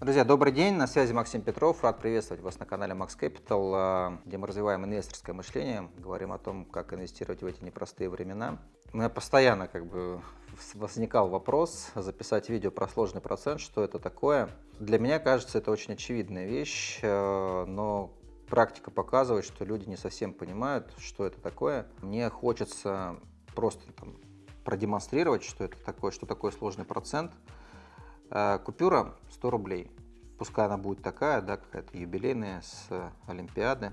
Друзья, добрый день, на связи Максим Петров. Рад приветствовать вас на канале Max Capital, а, где мы развиваем инвесторское мышление, говорим о том, как инвестировать в эти непростые времена. У меня постоянно как бы возникал вопрос записать видео про сложный процент, что это такое. Для меня кажется, это очень очевидная вещь, а, но практика показывает, что люди не совсем понимают, что это такое. Мне хочется просто там, продемонстрировать, что это такое, что такое сложный процент – купюра 100 рублей. Пускай она будет такая, да, какая-то юбилейная с Олимпиады.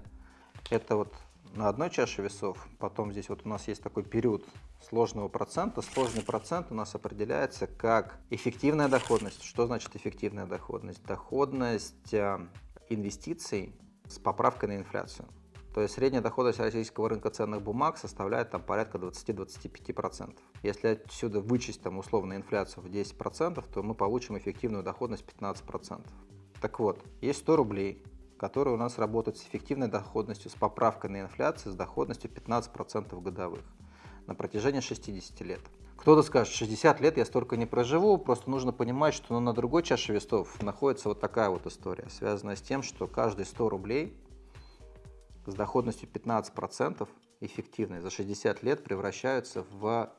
Это вот на одной чаше весов. Потом здесь вот у нас есть такой период сложного процента. Сложный процент у нас определяется как эффективная доходность. Что значит эффективная доходность? Доходность э, инвестиций с поправкой на инфляцию. То есть средняя доходность российского рынка ценных бумаг составляет там порядка 20-25%. Если отсюда вычесть там условно инфляцию в 10%, то мы получим эффективную доходность 15%. Так вот, есть 100 рублей, которые у нас работают с эффективной доходностью, с поправкой на инфляцию, с доходностью 15% годовых на протяжении 60 лет. Кто-то скажет, 60 лет я столько не проживу, просто нужно понимать, что ну, на другой чаше весов находится вот такая вот история, связанная с тем, что каждые 100 рублей с доходностью 15% эффективные за 60 лет превращаются в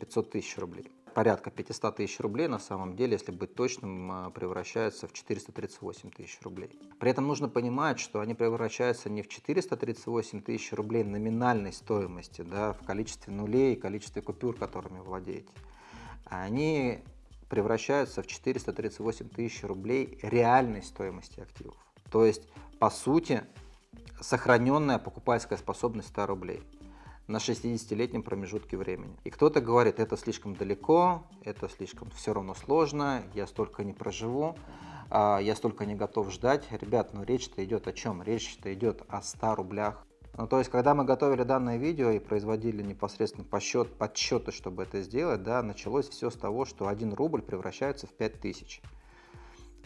500 тысяч рублей. Порядка 500 тысяч рублей на самом деле, если быть точным, а, превращаются в 438 тысяч рублей. При этом нужно понимать, что они превращаются не в 438 тысяч рублей номинальной стоимости, да, в количестве нулей количестве купюр, которыми владеете. Они превращаются в 438 тысяч рублей реальной стоимости активов. То есть, по сути, сохраненная покупательская способность 100 рублей на 60-летнем промежутке времени. И кто-то говорит, это слишком далеко, это слишком все равно сложно, я столько не проживу, а, я столько не готов ждать. Ребят, ну речь-то идет о чем? Речь-то идет о 100 рублях. Ну, то есть, когда мы готовили данное видео и производили непосредственно подсчет, подсчеты, чтобы это сделать, да, началось все с того, что 1 рубль превращается в 5000.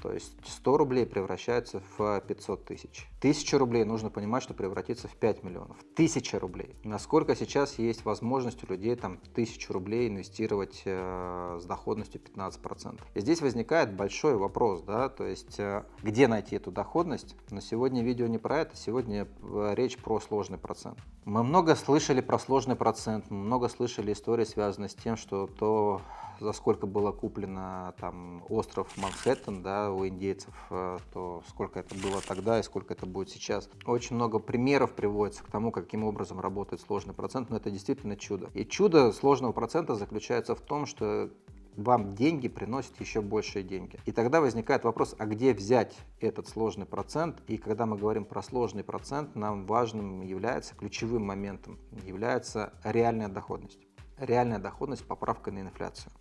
То есть 100 рублей превращается в 500 тысяч. 1000 рублей нужно понимать, что превратится в 5 миллионов. 1000 рублей. Насколько сейчас есть возможность у людей там 1000 рублей инвестировать э, с доходностью 15%. И здесь возникает большой вопрос, да, то есть э, где найти эту доходность. Но сегодня видео не про это, сегодня э, речь про сложный процент. Мы много слышали про сложный процент, мы много слышали истории, связанные с тем, что то за сколько было куплено там остров Манхэттен, да, у индейцев, э, то сколько это было тогда и сколько это будет сейчас. Очень много примеров приводится к тому, каким образом работает сложный процент, но это действительно чудо. И чудо сложного процента заключается в том, что вам деньги приносят еще большие деньги. И тогда возникает вопрос, а где взять этот сложный процент? И когда мы говорим про сложный процент, нам важным является, ключевым моментом является реальная доходность. Реальная доходность поправка на инфляцию.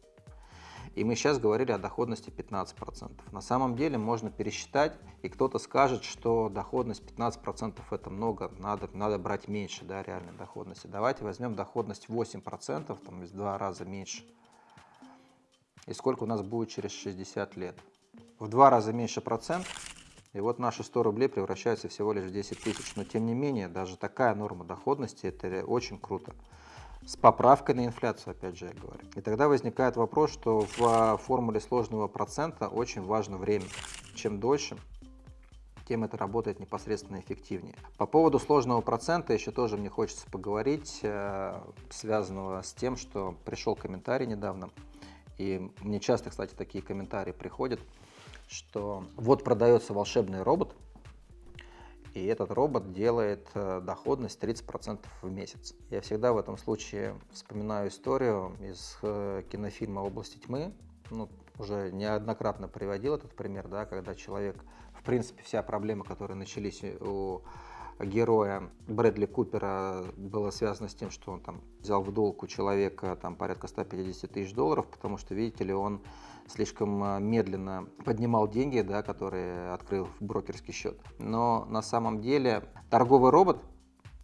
И мы сейчас говорили о доходности 15%. На самом деле можно пересчитать, и кто-то скажет, что доходность 15% это много, надо, надо брать меньше да, реальной доходности. Давайте возьмем доходность 8%, там в два раза меньше. И сколько у нас будет через 60 лет? В два раза меньше процент, и вот наши 100 рублей превращаются всего лишь в 10 тысяч. Но тем не менее, даже такая норма доходности, это очень круто с поправкой на инфляцию, опять же я говорю. И тогда возникает вопрос, что в формуле сложного процента очень важно время. Чем дольше, тем это работает непосредственно эффективнее. По поводу сложного процента еще тоже мне хочется поговорить, э, связанного с тем, что пришел комментарий недавно, и мне часто, кстати, такие комментарии приходят, что вот продается волшебный робот, и этот робот делает э, доходность 30% в месяц. Я всегда в этом случае вспоминаю историю из э, кинофильма «Области тьмы». Ну, уже неоднократно приводил этот пример, да, когда человек, в принципе, вся проблема, которые начались у героя Брэдли Купера было связано с тем, что он там взял в долг у человека там порядка 150 тысяч долларов, потому что, видите ли, он слишком а, медленно поднимал деньги, да, которые открыл в брокерский счет. Но на самом деле торговый робот,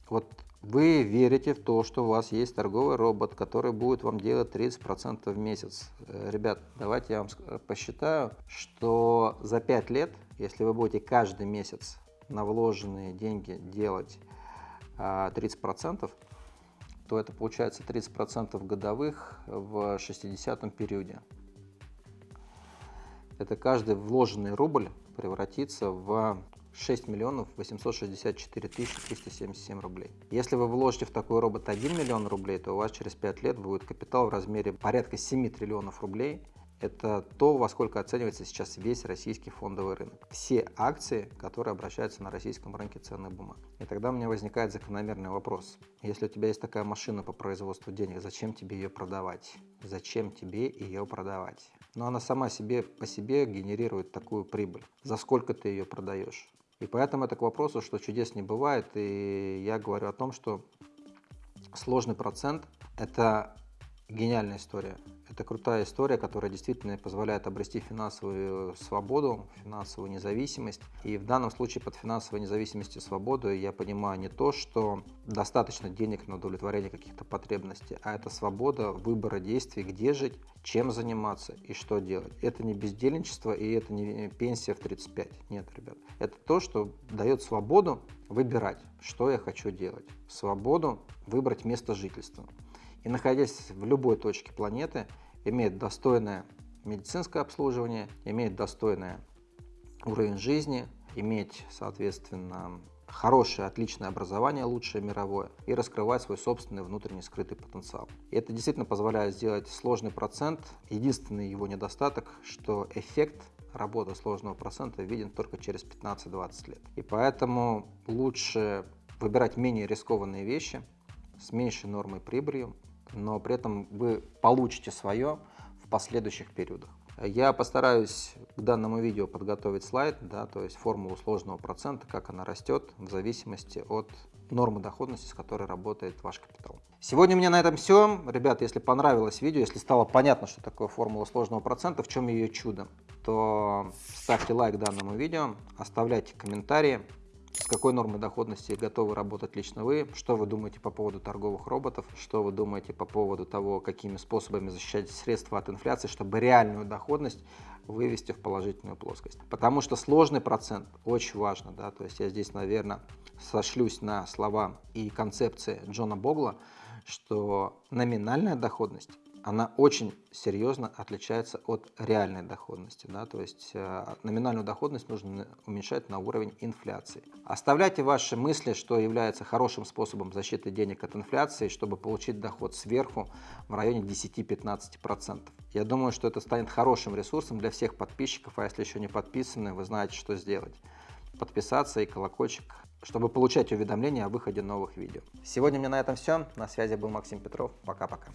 вот вы верите в то, что у вас есть торговый робот, который будет вам делать 30% в месяц. Э, ребят, давайте я вам посчитаю, что за 5 лет, если вы будете каждый месяц на вложенные деньги делать 30%, а, то это получается 30% годовых в 60 периоде. это каждый вложенный рубль превратится в 6 миллионов 864 тысячи 377 рублей. Если вы вложите в такой робот 1 миллион рублей, то у вас через 5 лет будет капитал в размере порядка 7 триллионов рублей. Это то, во сколько оценивается сейчас весь российский фондовый рынок. Все акции, которые обращаются на российском рынке ценных бумаг. И тогда у меня возникает закономерный вопрос. Если у тебя есть такая машина по производству денег, зачем тебе ее продавать? Зачем тебе ее продавать? Но она сама себе по себе генерирует такую прибыль. За сколько ты ее продаешь? И поэтому это к вопросу, что чудес не бывает. И я говорю о том, что сложный процент – это гениальная история. Это крутая история, которая действительно позволяет обрести финансовую свободу, финансовую независимость. И в данном случае под финансовой независимостью и свободой я понимаю не то, что достаточно денег на удовлетворение каких-то потребностей, а это свобода выбора действий, где жить, чем заниматься и что делать. Это не бездельничество и это не пенсия в 35. Нет, ребят. Это то, что дает свободу выбирать, что я хочу делать. Свободу выбрать место жительства. И находясь в любой точке планеты, имеет достойное медицинское обслуживание, имеет достойный уровень жизни, иметь, соответственно, хорошее, отличное образование, лучшее мировое, и раскрывать свой собственный внутренний скрытый потенциал. И это действительно позволяет сделать сложный процент. Единственный его недостаток, что эффект работы сложного процента виден только через 15-20 лет. И поэтому лучше выбирать менее рискованные вещи с меньшей нормой прибыли, но при этом вы получите свое в последующих периодах. Я постараюсь к данному видео подготовить слайд, да, то есть формулу сложного процента, как она растет в зависимости от нормы доходности, с которой работает ваш капитал. Сегодня у меня на этом все. Ребята, если понравилось видео, если стало понятно, что такое формула сложного процента, в чем ее чудо, то ставьте лайк данному видео, оставляйте комментарии с какой нормой доходности готовы работать лично вы, что вы думаете по поводу торговых роботов, что вы думаете по поводу того, какими способами защищать средства от инфляции, чтобы реальную доходность вывести в положительную плоскость. Потому что сложный процент очень важно, да, то есть я здесь, наверное, сошлюсь на слова и концепции Джона Богла, что номинальная доходность она очень серьезно отличается от реальной доходности. Да? То есть э, номинальную доходность нужно уменьшать на уровень инфляции. Оставляйте ваши мысли, что является хорошим способом защиты денег от инфляции, чтобы получить доход сверху в районе 10-15%. Я думаю, что это станет хорошим ресурсом для всех подписчиков, а если еще не подписаны, вы знаете, что сделать. Подписаться и колокольчик чтобы получать уведомления о выходе новых видео. Сегодня у меня на этом все. На связи был Максим Петров. Пока-пока.